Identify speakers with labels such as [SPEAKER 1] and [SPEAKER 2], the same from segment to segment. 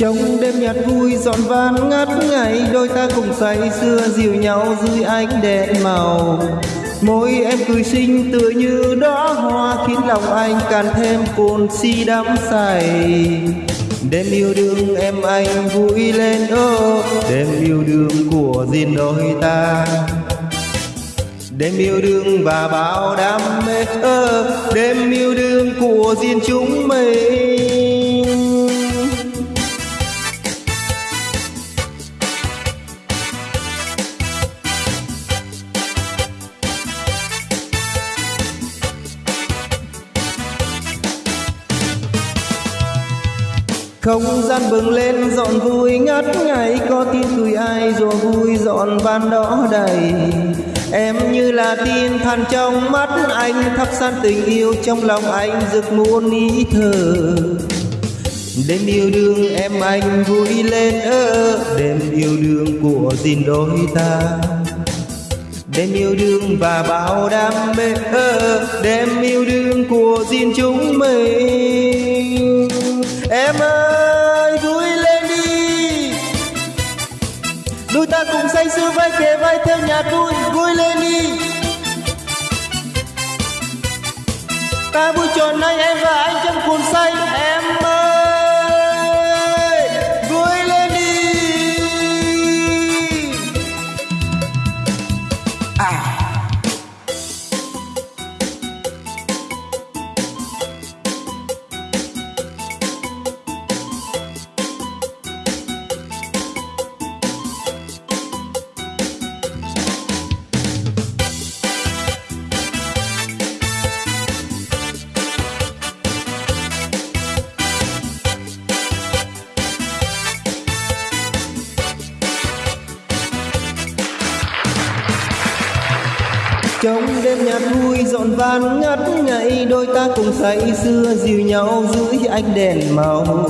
[SPEAKER 1] trong đêm nhạt vui, dọn van ngắt ngày, đôi ta cùng say, xưa dìu nhau dưới ánh đèn màu. Môi em cười xinh tựa như đóa hoa, khiến lòng anh càng thêm cồn si đắm say. Đêm yêu đương em anh vui lên ơ đêm yêu đương của riêng đôi ta. Đêm yêu đương và bao đam mê, ơ, đêm yêu đương của riêng chúng mình. Không gian bừng lên, dọn vui ngất ngày có tin cười ai rồi vui dọn van đó đầy. Em như là tin than trong mắt, anh thắp san tình yêu trong lòng anh, rực muôn ý thơ. Đêm yêu đương em anh vui lên ơ, đêm yêu đương của gìn đôi ta. Đêm yêu đương và bao đam mê ơ, đêm yêu đương của gìn chúng mình. Em ơi! Ta vai, kề vai theo nhạc vui vui lên đi. Ta vui tròn nay em và anh trong cuồng say trong đêm nhạc vui, dọn van ngắt ngây đôi ta cùng say, xưa dìu nhau dưới ánh đèn màu.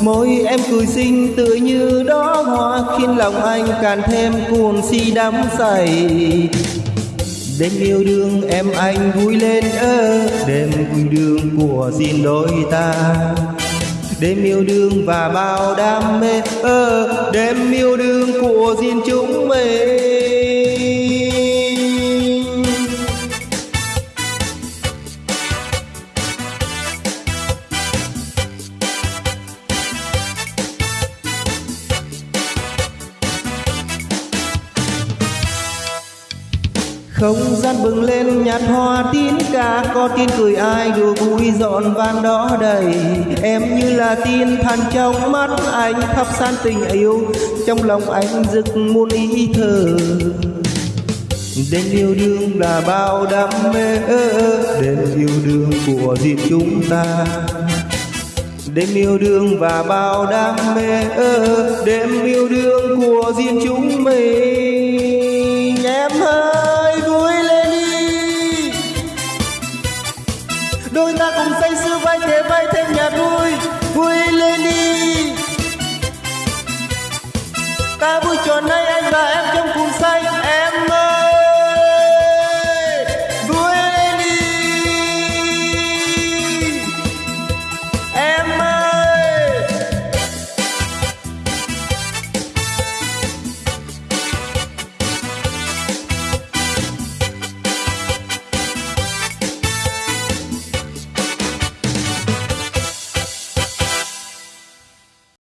[SPEAKER 1] Môi em cười xinh, tựa như đó hoa, khiến lòng anh càng thêm cuồng si đắm say. Đêm yêu đương em anh vui lên ơ, đêm vui đương của riêng đôi ta. Đêm yêu đương và bao đam mê ơ, đêm yêu đương của riêng chúng không gian bừng lên nhạt hoa tín ca, có tin cười ai đùa vui dọn van đó đầy. Em như là tin than trong mắt anh thắp san tình yêu, trong lòng anh rực muôn ý thơ. Đêm yêu đương là bao đam mê, đêm yêu đương của riêng chúng ta. Đêm yêu đương và bao đam mê, đêm yêu đương của riêng chúng đôi ta cùng say sưa vai thế vai thêm nhà vui vui lên đi ta vui tròn nay anh và em trong